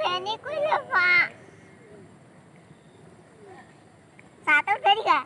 Wayangnya ku Ngedeni Pak. Satu dari gak?